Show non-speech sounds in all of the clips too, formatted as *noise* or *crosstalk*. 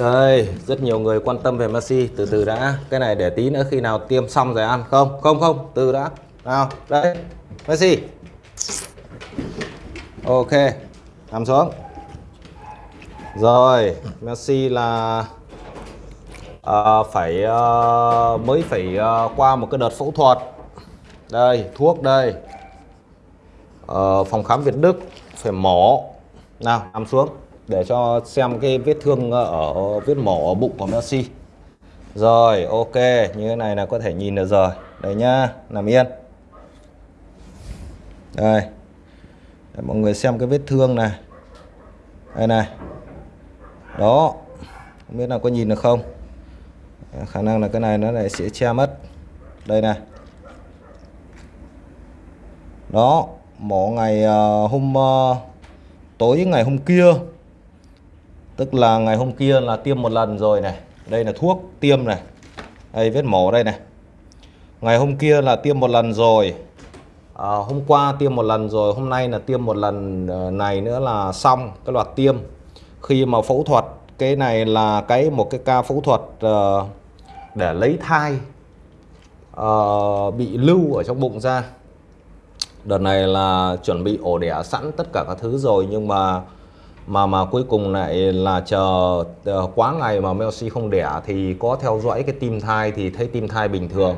Đây, rất nhiều người quan tâm về Messi. Từ từ đã. Cái này để tí nữa khi nào tiêm xong rồi ăn. Không, không, không, từ đã. Nào, đây, Messi. Ok, nằm xuống. Rồi, Messi là à, Phải à, Mới phải à, qua một cái đợt phẫu thuật. Đây, thuốc đây. À, Phòng khám Việt Đức Phải mổ. Nào, nằm xuống để cho xem cái vết thương ờ, ở vết mổ ở bụng của Messi rồi ok như thế này là có thể nhìn được rồi. Đây nhá nằm yên. Đây. Để mọi người xem cái vết thương này. Đây này. Đó. Không biết là có nhìn được không? Khả năng là cái này nó lại sẽ che mất. Đây này. Đó mổ ngày uh, hôm uh, tối ngày hôm kia. Tức là ngày hôm kia là tiêm một lần rồi này. Đây là thuốc tiêm này. Đây vết mổ đây này. Ngày hôm kia là tiêm một lần rồi. À, Hôm qua tiêm một lần rồi Hôm nay là tiêm một lần ờ, này nữa là xong Cái loạt tiêm. Khi mà phẫu thuật Cái này là cái một cái ca phẫu thuật uh, Để lấy thai uh, Bị lưu ở trong bụng ra. Đợt này là chuẩn bị ổ đẻ sẵn tất cả các thứ rồi Nhưng mà mà mà cuối cùng lại là chờ uh, quá ngày mà Messi không đẻ thì có theo dõi cái tim thai thì thấy tim thai bình thường.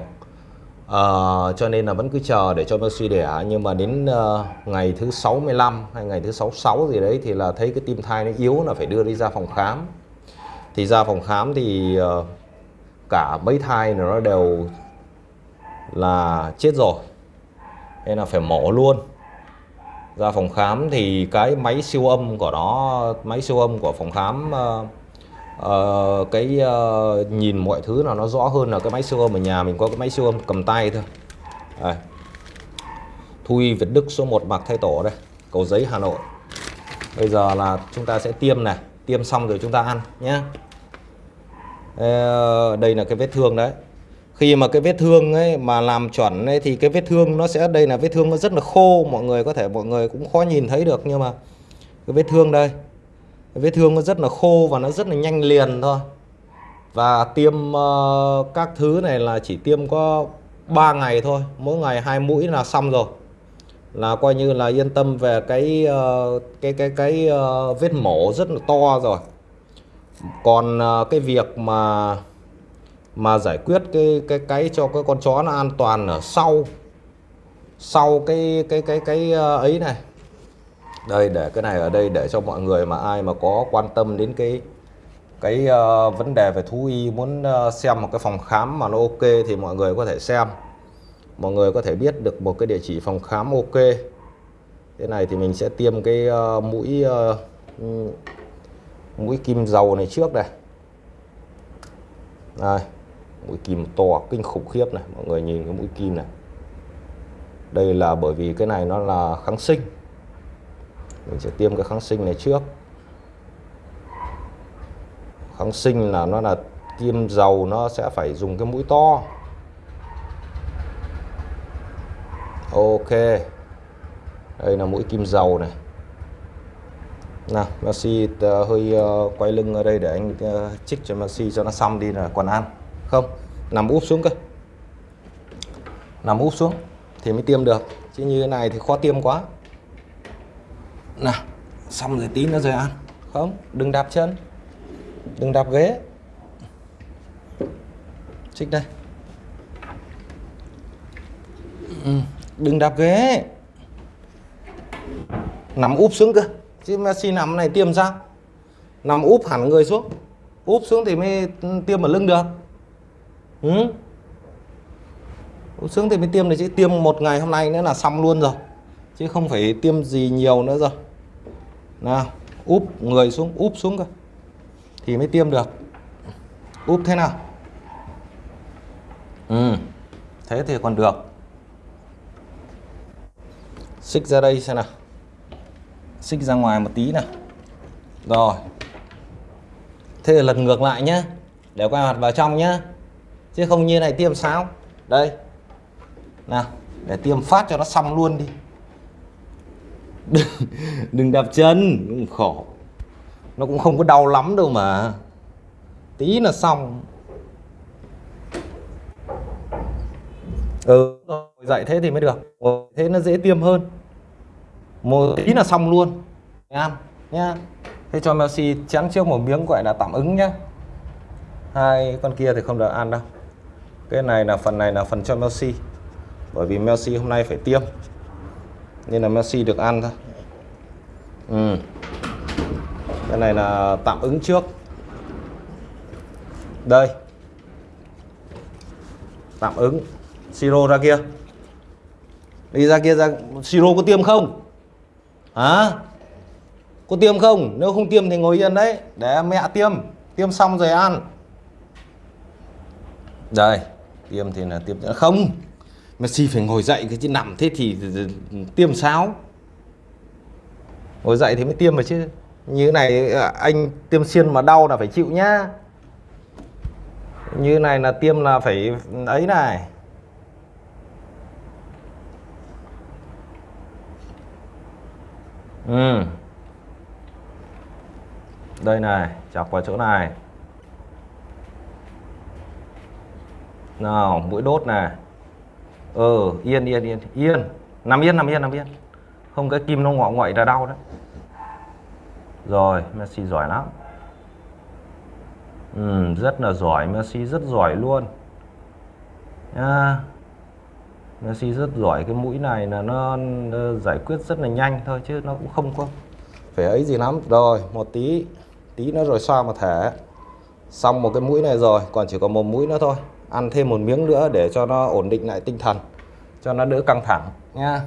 Uh, cho nên là vẫn cứ chờ để cho Messi đẻ. Nhưng mà đến uh, ngày thứ 65 hay ngày thứ 66 gì đấy thì là thấy cái tim thai nó yếu là phải đưa đi ra phòng khám. Thì ra phòng khám thì uh, cả mấy thai nó đều là chết rồi. Nên là phải mổ luôn ra phòng khám thì cái máy siêu âm của nó máy siêu âm của phòng khám uh, uh, cái uh, nhìn mọi thứ là nó rõ hơn là cái máy siêu âm ở nhà. Mình có cái máy siêu âm cầm tay thôi. Đây. Thui Việt Đức số 1 Mạc Thay Tổ đây cầu giấy Hà Nội. Bây giờ là chúng ta sẽ tiêm này. Tiêm xong rồi chúng ta ăn nhé đây là cái vết thương đấy khi mà cái vết thương ấy mà làm chuẩn ấy thì cái vết thương nó sẽ đây là vết thương nó rất là khô mọi người có thể mọi người cũng khó nhìn thấy được nhưng mà cái vết thương đây cái vết thương nó rất là khô và nó rất là nhanh liền thôi. Và tiêm uh, các thứ này là chỉ tiêm có 3 ngày thôi mỗi ngày hai mũi là xong rồi. Là coi như là yên tâm về cái uh, cái cái cái uh, vết mổ rất là to rồi. Còn uh, cái việc mà mà giải quyết cái cái cái cho cái con chó nó an toàn ở sau sau cái cái cái cái ờ, ấy này. Đây để cái này ở đây để cho mọi người mà ai mà có quan tâm đến cái cái uh, vấn đề về thú y muốn uh, xem một cái phòng khám mà nó ok thì mọi người có thể xem. Mọi người có thể biết được một cái địa chỉ phòng khám ok. Thế này thì mình sẽ tiêm cái uh, mũi uh, mũi kim dầu này trước đây. Đây mũi kim to kinh khủng khiếp này mọi người nhìn cái mũi kim này. Đây là bởi vì cái này nó là kháng sinh. Mình sẽ tiêm cái kháng sinh này trước. Kháng sinh là nó là tiêm dầu nó sẽ phải dùng cái mũi to. Ok. Đây là mũi kim dầu này. Nào Messi uh, hơi uh, quay lưng ở đây để anh ờ, uh, chích cho Messi cho nó xong đi là còn ăn không, nằm úp xuống cơ. Nằm úp xuống thì mới tiêm được. Chứ như thế này thì khó tiêm quá. Nào, xong rồi tí nữa rồi ăn. Không, đừng đạp chân. Đừng đạp ghế. Xích đây. Ừ, đừng đạp ghế. Nằm úp xuống cơ. Chứ Messi nằm này tiêm sao? Nằm úp hẳn người xuống. Úp xuống thì mới tiêm ở lưng được ừ. sướng thì mới tiêm này chứ. Tiêm một ngày hôm nay nữa là xong luôn rồi. Chứ không phải tiêm gì nhiều nữa rồi. Nào, úp người xuống, úp xuống cơ. Thì mới tiêm được. Úp thế nào? Ừ thế thì còn được. Xích ra đây xem nào. Xích ra ngoài một tí nào. Rồi. Thế là lần ngược lại nhá. Để quay mặt vào trong nhá chứ không như này tiêm sao? Đây. Nào để tiêm phát cho nó xong luôn đi. Đừng, *laughs* đừng đạp chân cũng khổ. Nó cũng không có đau lắm đâu mà. Tí là xong. Ừ dạy thế thì mới được. Thế nó dễ tiêm hơn. Một tí là xong luôn. Em nhá thế cho Messi chén trước một miếng gọi là tạm ứng nhá. Hai con kia thì không được ăn đâu cái này là phần này là phần cho Messi. Bởi vì Messi hôm nay phải tiêm. Nên là Messi được ăn thôi. Ừ. cái này là tạm ứng trước. Đây. Tạm ứng. Siro ra kia. Đi ra kia ra. Siro có tiêm không? Hả? Có tiêm không? Nếu không tiêm thì ngồi yên đấy. Để mẹ tiêm. Tiêm xong rồi ăn. Đây tiêm thì là tiêm không. Messi phải ngồi dậy cái chứ nằm thế thì tiêm sao? Ngồi dậy thì mới tiêm mà chứ. Như này ờ, anh tiêm xiên mà đau là phải chịu nhá. Như này là tiêm là phải, ấy này. Ừ. Đây này, chọc vào chỗ này. Nào mũi đốt này ờ yên yên yên yên. Nằm yên nằm yên nằm yên. Không cái kim nó ngọ ngoại ra đau đấy. Rồi Messi giỏi lắm. Ừ, rất là giỏi. Messi rất giỏi luôn. À, Messi rất giỏi. Cái mũi này là nó, nó giải quyết rất là nhanh thôi chứ nó cũng không có phải ấy gì lắm. Rồi một tí tí nữa rồi xoa một thẻ, xong một cái mũi này rồi còn chỉ còn một mũi nữa thôi ăn thêm một miếng nữa để cho nó ổn định lại tinh thần cho nó đỡ căng thẳng nha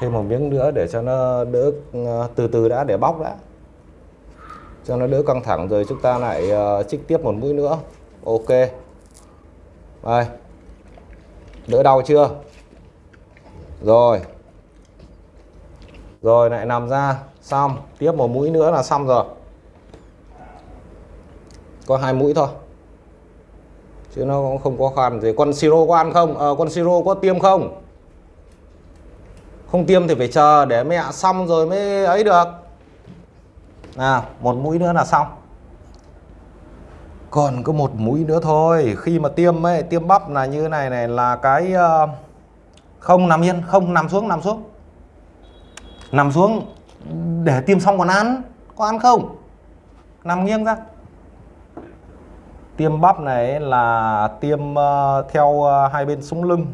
thêm một miếng nữa để cho nó đỡ ờ, từ từ đã để bóc đã. Cho nó đỡ căng thẳng rồi chúng ta lại uh, trích tiếp một mũi nữa. Ok. Đây. Đỡ đau chưa? Rồi. Rồi lại nằm ra. Xong. Tiếp một mũi nữa là xong rồi. Có hai mũi thôi chứ nó cũng không có khoan gì con siro có ăn không? À, con siro có tiêm không? Không tiêm thì phải chờ để mẹ xong rồi mới ấy được. Nào một mũi nữa là xong. Còn có một mũi nữa thôi. Khi mà tiêm ấy tiêm bắp là như này này là cái uh, không nằm yên không nằm xuống nằm xuống. Nằm xuống để tiêm xong còn ăn. Có ăn không? Nằm nghiêng ra tiêm bắp này là tiêm uh, theo uh, hai bên sống lưng.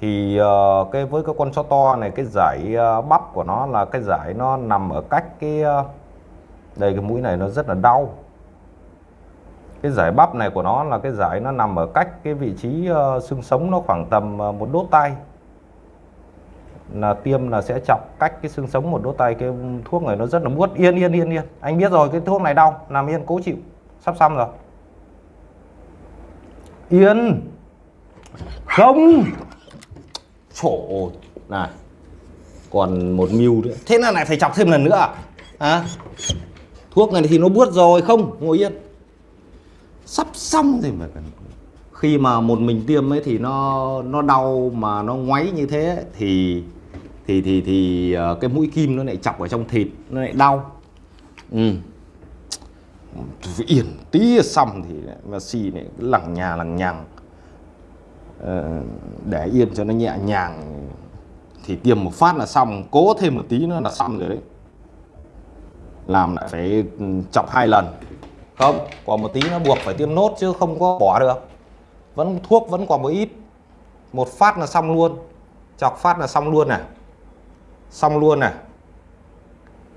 Thì uh, cái với cái con chó to này cái giải uh, bắp của nó là cái giải nó nằm ở cách cái uh, đây cái mũi này nó rất là đau. Cái giải bắp này của nó là cái giải nó nằm ở cách cái vị trí uh, xương sống nó khoảng tầm uh, một đốt tay là tiêm là sẽ chọc cách cái xương sống một đốt tay cái thuốc này nó rất là buốt yên yên yên yên. Anh biết rồi cái thuốc này đau nằm yên cố chịu. Sắp xong rồi yên. Không. Chỗ này. Còn một mưu nữa. Thế là lại phải chọc thêm lần nữa à, à? thuốc này thì nó buốt rồi không ngồi yên. Sắp xong rồi mà khi mà một mình tiêm ấy thì nó nó đau mà nó ngoáy như thế thì thì thì thì ờ, cái mũi kim nó lại chọc ở trong thịt nó lại đau. Ừ yên tí xong thì mà xì này lằng nhà, lằng nhằng. Ờ, để yên cho nó nhẹ nhàng. Thì tiêm một phát là xong, cố thêm một tí nữa là xong rồi đấy. Làm lại phải chọc hai lần. Không còn một tí nó buộc phải tiêm nốt chứ không có bỏ được. Vẫn thuốc, vẫn còn một ít. Một phát là xong luôn. Chọc phát là xong luôn này. Xong luôn này.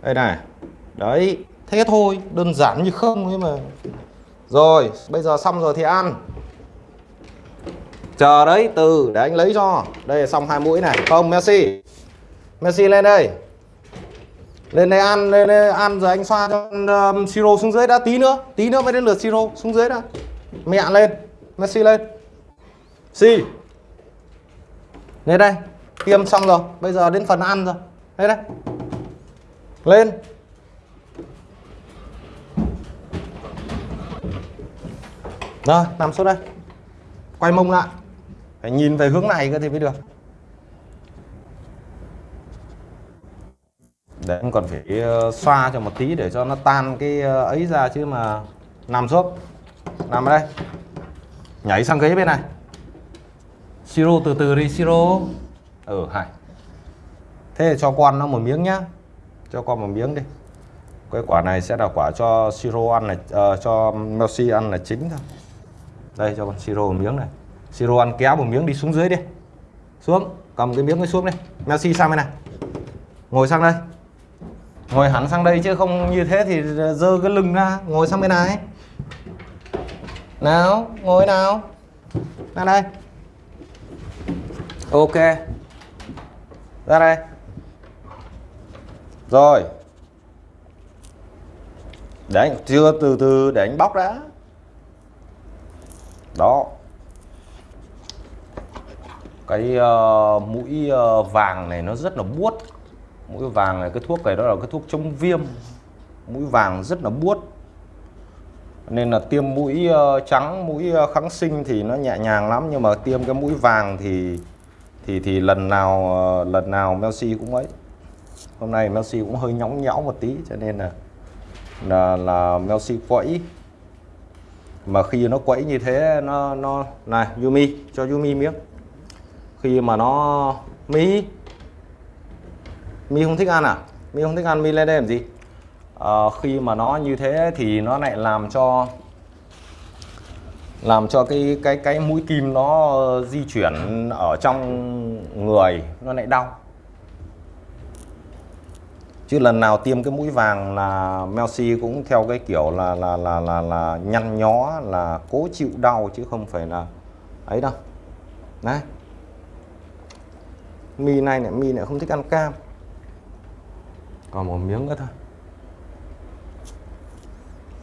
Đây này. Đấy thế thôi đơn giản như không ấy mà. Rồi bây giờ xong rồi thì ăn. Chờ đấy từ để anh lấy cho. Đây xong hai mũi này. Không Messi. Messi lên đây. Lên đây ăn lên đây ăn rồi anh xoa cho um, siro xuống dưới đã. Tí nữa tí nữa mới đến lượt siro xuống dưới đã. Mẹ lên Messi lên. Si. Lên đây. Tiêm xong rồi bây giờ đến phần ăn rồi. Đây đây. Lên. Rồi nằm xuống đây. Quay mông lại. Phải nhìn về hướng này cơ thì mới được. Để em còn phải ờ, xoa cho một tí để cho nó tan cái ờ, ấy ra chứ mà nằm xuống. Nằm ở đây. Nhảy sang ghế bên này. Siro từ từ đi siro. Ừ hay. Thế cho con nó một miếng nhá. Cho con một miếng đi. Cái quả này sẽ là quả cho siro ăn này uh, ờ, cho Messi ăn là chính thôi đây, cho con siro một miếng này. Siro ăn kéo một miếng đi xuống dưới đi. Xuống, cầm cái miếng ấy xuống đi. Messi sang bên này. Ngồi sang đây. Ngồi hẳn sang đây chứ không như thế thì dơ cái lưng ra. Ngồi sang bên này. Nào, ngồi nào. Ra đây. Ok. Ra đây. Rồi. Để anh chưa từ từ để anh bóc đã đó. Cái uh, mũi uh, vàng này nó rất là buốt. Mũi vàng này cái thuốc này đó là cái thuốc chống viêm. Mũi vàng rất là buốt. Nên là tiêm mũi uh, trắng mũi uh, kháng sinh thì nó nhẹ nhàng lắm nhưng mà tiêm cái mũi vàng thì thì thì lần nào uh, lần nào Messi cũng ấy. Hôm nay Messi cũng hơi nhõng nhẽo một tí cho nên là là là Messi quẫy mà khi nó quẫy như thế nó nó này Yumi cho Yumi miếng. Khi mà nó Mi Mi không thích ăn à? Mi không thích ăn Mi lên đây làm gì? À, khi mà nó như thế thì nó lại làm cho làm cho cái cái cái mũi kim nó ờ, di chuyển ở trong người nó lại đau chứ lần nào tiêm cái mũi vàng là Melsi cũng theo cái kiểu là là là là là nhăn nhó là cố chịu đau chứ không phải là ấy đâu. Đấy. Mì này này mì lại không thích ăn cam. Còn một miếng nữa thôi.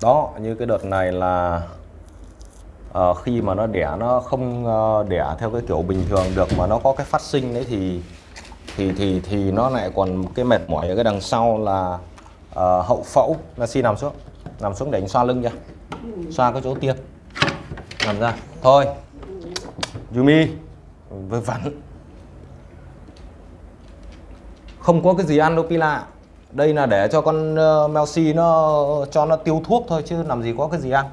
Đó như cái đợt này là uh, khi mà nó đẻ nó không uh, đẻ theo cái kiểu bình thường được mà nó có cái phát sinh đấy thì thì thì thì nó lại còn cái mệt mỏi ở cái đằng sau là uh, hậu phẫu. Là xin nằm xuống nằm xuống để anh xoa lưng nha xoa cái chỗ tiêm nằm ra. Thôi. Yumi vừa vặn. Không có cái gì ăn đâu Pila. Đây là để cho con ờ, uh, Melsi nó cho nó tiêu thuốc thôi chứ làm gì có cái gì ăn.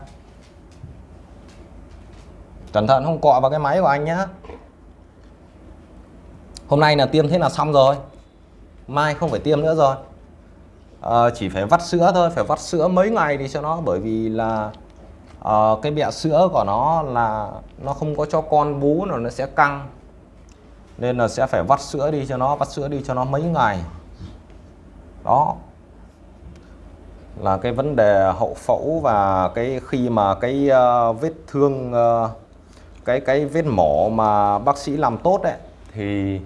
Cẩn thận không cọ vào cái máy của anh nhá hôm nay là tiêm thế là xong rồi. Mai không phải tiêm nữa rồi. À, chỉ phải vắt sữa thôi phải vắt sữa mấy ngày đi cho nó bởi vì là à, cái bẹ sữa của nó là nó không có cho con bú nó nó sẽ căng. Nên là sẽ phải vắt sữa đi cho nó vắt sữa đi cho nó mấy ngày. Đó. Là cái vấn đề hậu phẫu và cái khi mà cái uh, vết thương uh, cái cái vết mổ mà bác sĩ làm tốt đấy thì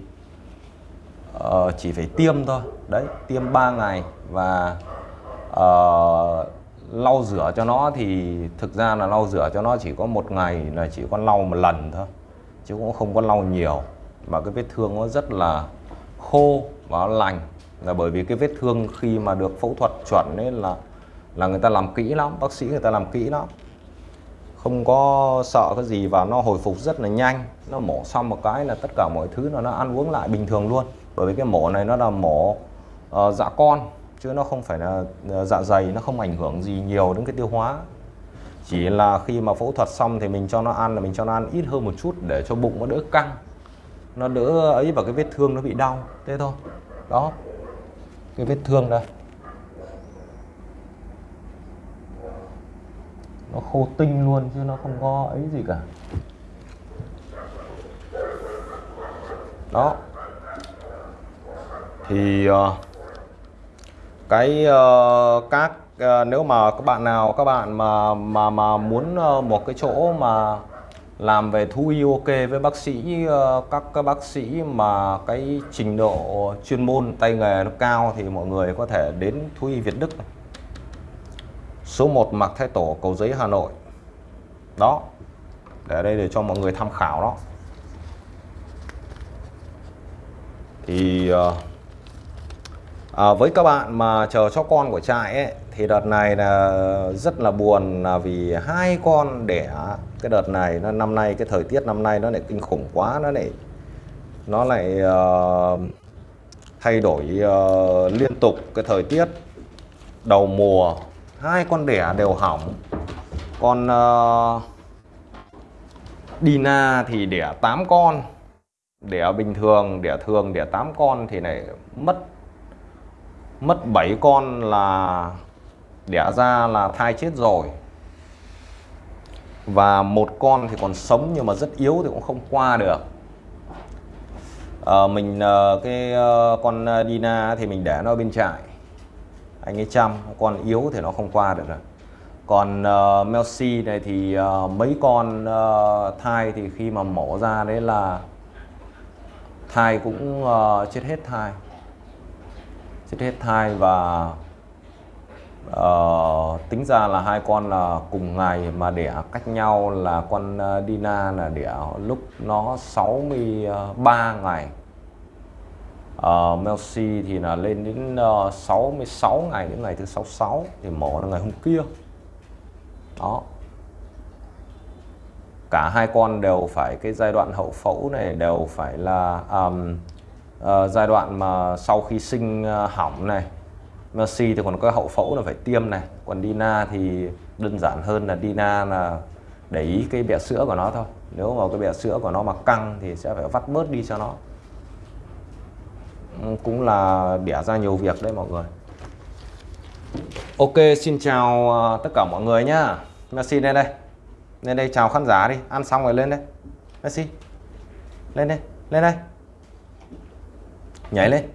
uh, chỉ phải tiêm thôi. Đấy tiêm 3 ngày và uh, lau rửa cho nó thì thực ra là lau rửa cho nó chỉ có một ngày là chỉ có lau một lần thôi chứ cũng không có lau nhiều. Mà cái vết thương nó rất là khô và lành. Là bởi vì cái vết thương khi mà được phẫu thuật chuẩn nên là là người ta làm kỹ lắm bác sĩ người ta làm kỹ lắm. Không có sợ cái gì và nó hồi phục rất là nhanh. Nó mổ xong một cái là tất cả mọi thứ nó nó ăn uống lại bình thường luôn bởi vì cái mổ này nó là mổ uh, dạ con chứ nó không phải là ờ, dạ dày nó không ảnh hưởng gì nhiều đến cái tiêu hóa. Chỉ là khi mà phẫu thuật xong thì mình cho nó ăn là mình cho nó ăn ít hơn một chút để cho bụng nó đỡ căng nó đỡ ấy vào cái vết thương nó bị đau thế thôi. Đó cái vết thương đây. Nó khô tinh luôn chứ nó không có ấy gì cả. Đó thì uh, cái uh, các uh, nếu mà các bạn nào các bạn mà mà mà muốn uh, một cái chỗ mà làm về thú y ok với bác sĩ các các bác sĩ mà cái trình độ chuyên môn tay nghề nó cao thì mọi người có thể đến thú y Việt Đức này. số 1 Mạc Thái Tổ Cầu Giấy Hà Nội đó để đây để cho mọi người tham khảo đó thì à, với các bạn mà chờ cho con của trại ấy, thì đợt này là rất là buồn là vì hai con đẻ cái đợt này nó năm nay cái thời tiết năm nay nó lại kinh khủng quá nó lại nó lại uh, thay đổi uh, liên tục cái thời tiết đầu mùa. Hai con đẻ đều hỏng. Con uh, Dina thì đẻ 8 con đẻ bình thường đẻ thường đẻ 8 con thì này mất mất 7 con là đẻ ra là thai chết rồi. Và một con thì còn sống nhưng mà rất yếu thì cũng không qua được. À, mình ờ, cái ờ, con Dina thì mình để nó bên trại. Anh ấy chăm con yếu thì nó không qua được rồi. Còn uh, Melsi này thì uh, mấy con uh, thai thì khi mà mổ ra đấy là thai cũng uh, chết hết thai chết hết thai và uh, tính ra là hai con là cùng ngày mà đẻ cách nhau là con uh, Dina là đẻ lúc nó 63 ngày. Uh, Melcy thì là lên đến uh, 66 ngày đến ngày thứ 66 thì mổ là ngày hôm kia. Đó. Cả hai con đều phải cái giai đoạn hậu phẫu này đều phải là um, uh, giai đoạn mà sau khi sinh uh, hỏng này Mercy thì còn có hậu phẫu là phải tiêm này. Còn Dina thì đơn giản hơn là Dina là để ý cái bẹ sữa của nó thôi. Nếu mà cái bẹ sữa của nó mà căng thì sẽ phải vắt bớt đi cho nó. Ừ, cũng là đẻ ra nhiều việc đấy mọi người. Ok xin chào ờ, tất cả mọi người nhá. Messi lên đây. Lên đây chào khán giả đi. Ăn xong rồi lên đây. Messi lên đây. Lên đây nhảy lên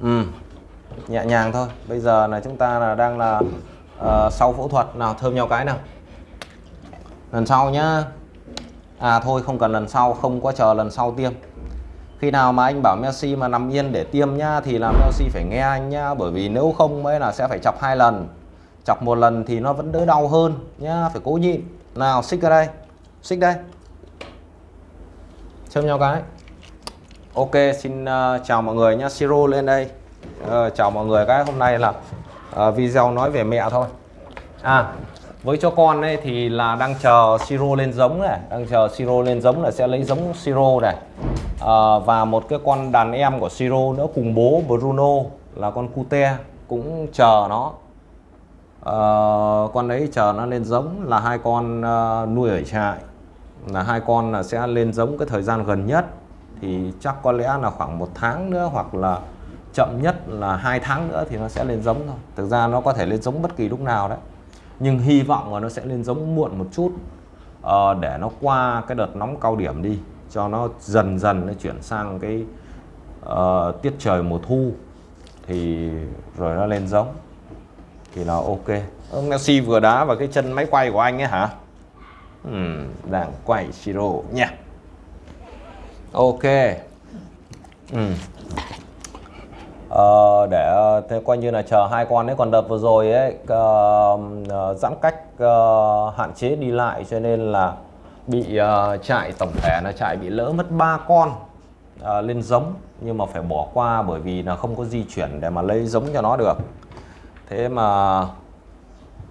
ừ nhẹ nhàng thôi. Bây giờ là chúng ta là đang là uh, sau phẫu thuật. Nào thơm nhau cái nào. Lần sau nhá. À thôi không cần lần sau không có chờ lần sau tiêm. Khi nào mà anh bảo Messi mà nằm yên để tiêm nhá thì là Messi phải nghe anh nhá. Bởi vì nếu không mới là sẽ phải chọc hai lần. Chọc một lần thì nó vẫn đỡ đau hơn nhá. Phải cố nhịn. Nào xích ra đây. Xích đây. Châm nhau cái ok xin uh, chào mọi người nhá. Siro lên đây. Uh, chào mọi người cái hôm nay là uh, video nói về mẹ thôi. À với cho con ấy thì là đang chờ siro lên giống này. Đang chờ siro lên giống là sẽ lấy giống siro này. Uh, và một cái con đàn em của siro nữa cùng bố bruno là con cute cũng chờ nó. Uh, con đấy chờ nó lên giống là hai con uh, nuôi ở trại. Là hai con là sẽ lên giống cái thời gian gần nhất thì chắc có lẽ là khoảng một tháng nữa hoặc là chậm nhất là hai tháng nữa thì nó sẽ lên giống thôi. Thực ra nó có thể lên giống bất kỳ lúc nào đấy. Nhưng hy vọng là nó sẽ lên giống muộn một chút uh, để nó qua cái đợt nóng cao điểm đi cho nó dần dần nó chuyển sang cái uh, tiết trời mùa thu thì rồi nó lên giống. Thì là ok. Ông Messi vừa đá vào cái chân máy quay của anh ấy hả? Ừ, đang quay siro nha ok. Ừ. Ờ, để ờ, thế coi như là chờ hai con ấy còn đợt vừa rồi ấy uh, giãn cách uh, hạn chế đi lại cho nên là bị uh, chạy tổng thể là chạy bị lỡ mất ba con uh, lên giống nhưng mà phải bỏ qua bởi vì là không có di chuyển để mà lấy giống cho nó được. Thế mà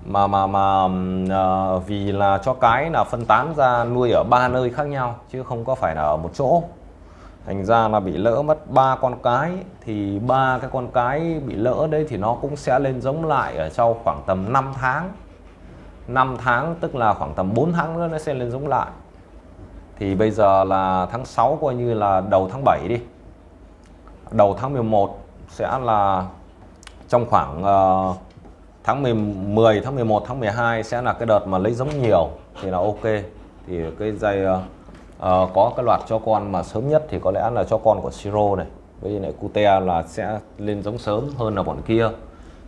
mà mà mà uh, vì là cho cái là phân tán ra nuôi ở ba nơi khác nhau chứ không có phải là ở một chỗ thành ra là bị lỡ mất ba con cái. Thì ba cái con cái bị lỡ đấy thì nó cũng sẽ lên giống lại ở sau khoảng tầm 5 tháng. 5 tháng tức là khoảng tầm 4 tháng nữa nó sẽ lên giống lại. Thì bây giờ là tháng 6 coi như là đầu tháng 7 đi. Đầu tháng 11 sẽ là trong khoảng uh, tháng 10, 10 tháng 11 tháng 12 sẽ là cái đợt mà lấy giống nhiều thì là ok. Thì cái dây uh, ờ, uh, có cái loạt cho con mà sớm nhất thì có lẽ là cho con của siro này. Với lại cute là sẽ lên giống sớm hơn là bọn kia.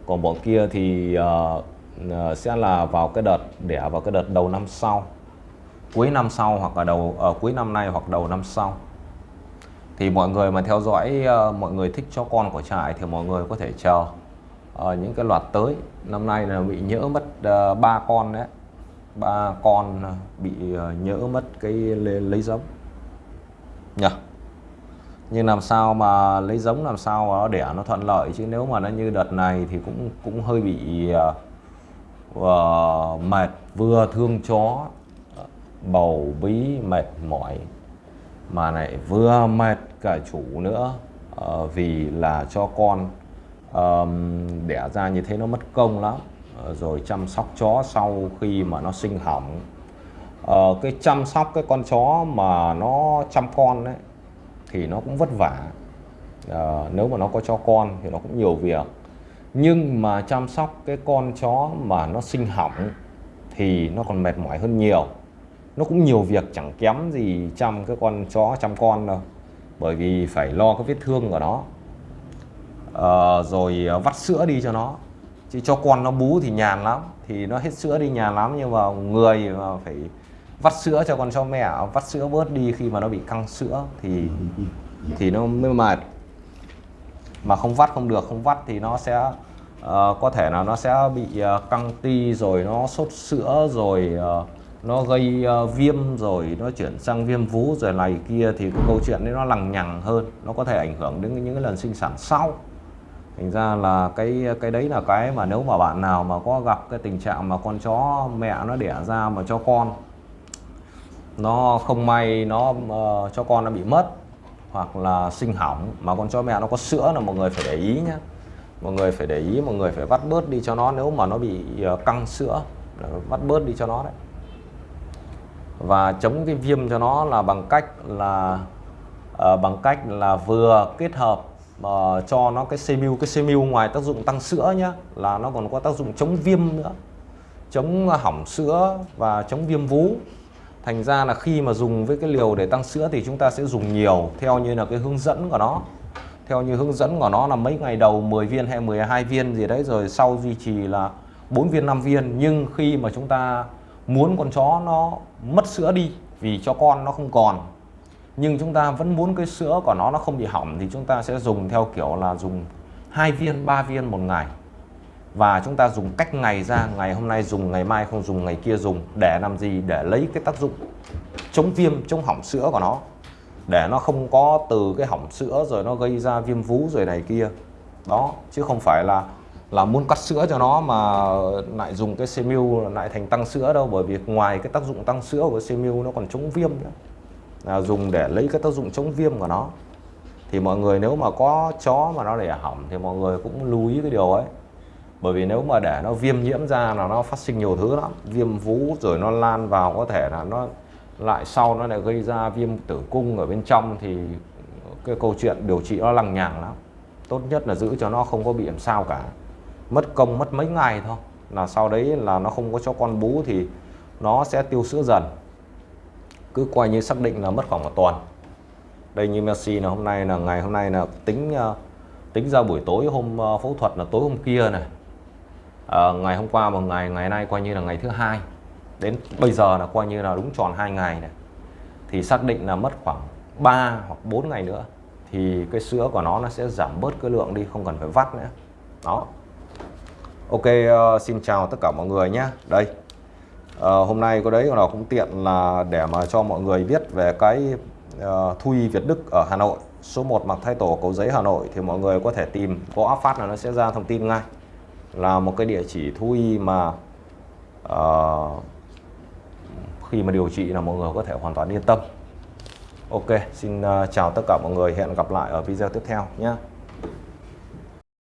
Còn bọn kia thì uh, uh, sẽ là vào cái đợt đẻ vào cái đợt đầu năm sau. Cuối năm sau hoặc là đầu uh, cuối năm nay hoặc đầu năm sau. Thì mọi người mà theo dõi uh, mọi người thích cho con của trại thì mọi người có thể chờ. Uh, những cái loạt tới năm nay là bị nhỡ mất ba uh, con đấy ba con bị ờ, nhỡ mất cái lấy, lấy giống. Nhỉ nhưng làm sao mà lấy giống làm sao mà nó đẻ nó thuận lợi? Chứ nếu mà nó như đợt này thì cũng cũng hơi bị uh, mệt vừa thương chó bầu bí mệt mỏi mà lại vừa mệt cả chủ nữa. Uh, vì là cho con um, đẻ ra như thế nó mất công lắm. Ờ, rồi chăm sóc chó sau khi mà nó sinh hỏng. Ờ, cái chăm sóc cái con chó mà nó chăm con đấy thì nó cũng vất vả. Ờ, nếu mà nó có cho con thì nó cũng nhiều việc. Nhưng mà chăm sóc cái con chó mà nó sinh hỏng thì nó còn mệt mỏi hơn nhiều. Nó cũng nhiều việc chẳng kém gì chăm cái con chó chăm con đâu bởi vì phải lo cái vết thương của nó. À, rồi ờ, vắt sữa đi cho nó chứ cho con nó bú thì nhàn lắm. Thì nó hết sữa đi nhàn lắm. Nhưng mà người mà phải vắt sữa cho con cho mẹ vắt sữa bớt đi khi mà nó bị căng sữa thì thì nó mới mệt. Mà không vắt không được không vắt thì nó sẽ uh, có thể là nó sẽ bị uh, căng ti rồi nó sốt sữa rồi uh, nó gây uh, viêm rồi nó chuyển sang viêm vú rồi này kia. Thì cái câu chuyện đấy nó lằng nhằng hơn. Nó có thể ảnh hưởng đến những cái lần sinh sản sau thành ra là cái cái đấy là cái mà nếu mà bạn nào mà có gặp cái tình trạng mà con chó mẹ nó đẻ ra mà cho con nó không may nó uh, cho con nó bị mất hoặc là sinh hỏng mà con chó mẹ nó có sữa là mọi người phải để ý nhé mọi người phải để ý mọi người phải vắt bớt đi cho nó nếu mà nó bị uh, căng sữa vắt bớt đi cho nó đấy. Và chống cái viêm cho nó là bằng cách là uh, bằng cách là vừa kết hợp mà cho nó cái CMU cái CMU ngoài tác dụng tăng sữa nhá, là nó còn có tác dụng chống viêm nữa, chống hỏng sữa và chống viêm vú. Thành ra là khi mà dùng với cái liều để tăng sữa thì chúng ta sẽ dùng nhiều, theo như là cái hướng dẫn của nó. Theo như hướng dẫn của nó là mấy ngày đầu 10 viên hay 12 viên gì đấy, rồi sau duy trì là 4 viên 5 viên. Nhưng khi mà chúng ta muốn con chó nó mất sữa đi vì cho con nó không còn nhưng chúng ta vẫn muốn cái sữa của nó nó không bị hỏng thì chúng ta sẽ dùng theo kiểu là dùng hai viên, ba viên một ngày. Và chúng ta dùng cách ngày ra, ngày hôm nay dùng, ngày mai không dùng, ngày kia dùng. Để làm gì? Để lấy cái tác dụng chống viêm, chống hỏng sữa của nó. Để nó không có từ cái hỏng sữa rồi nó gây ra viêm vú rồi này kia. Đó, chứ không phải là là muốn cắt sữa cho nó mà lại dùng cái CMU lại thành tăng sữa đâu. Bởi vì ngoài cái tác dụng tăng sữa của CMU nó còn chống viêm nữa là dùng để lấy cái tác dụng chống viêm của nó. Thì mọi người nếu mà có chó mà nó để hỏng thì mọi người cũng lưu ý cái điều ấy. Bởi vì nếu mà để nó viêm nhiễm ra là nó phát sinh nhiều thứ lắm. Viêm vú rồi nó lan vào có thể là nó lại sau nó lại gây ra viêm tử cung ở bên trong thì cái câu chuyện điều trị nó lằng nhằng lắm. Tốt nhất là giữ cho nó không có bị làm sao cả. Mất công mất mấy ngày thôi. Là sau đấy là nó không có cho con bú thì nó sẽ tiêu sữa dần cứ coi như xác định là mất khoảng một tuần. Đây như Messi là hôm nay là ngày hôm nay là tính ờ, tính ra buổi tối hôm ờ, phẫu thuật là tối hôm kia này. À, ngày hôm qua một ngày ngày nay coi như là ngày thứ hai. Đến bây giờ là coi như là đúng tròn hai ngày này. Thì xác định là mất khoảng 3 hoặc 4 ngày nữa thì cái sữa của nó nó sẽ giảm bớt cái lượng đi không cần phải vắt nữa. Đó. Ok uh, xin chào tất cả mọi người nhé. Đây uh, hôm nay có đấy nào cũng tiện là để mà cho mọi người biết về cái uh, Thu y Việt Đức ở Hà Nội. Số 1 mặt thay tổ cầu giấy Hà Nội thì mọi người có thể tìm có áp phát là nó sẽ ra thông tin ngay. Là một cái địa chỉ thu y mà uh, khi mà điều trị là mọi người có thể hoàn toàn yên tâm. Ok xin uh, chào tất cả mọi người. Hẹn gặp lại ở video tiếp theo nhé.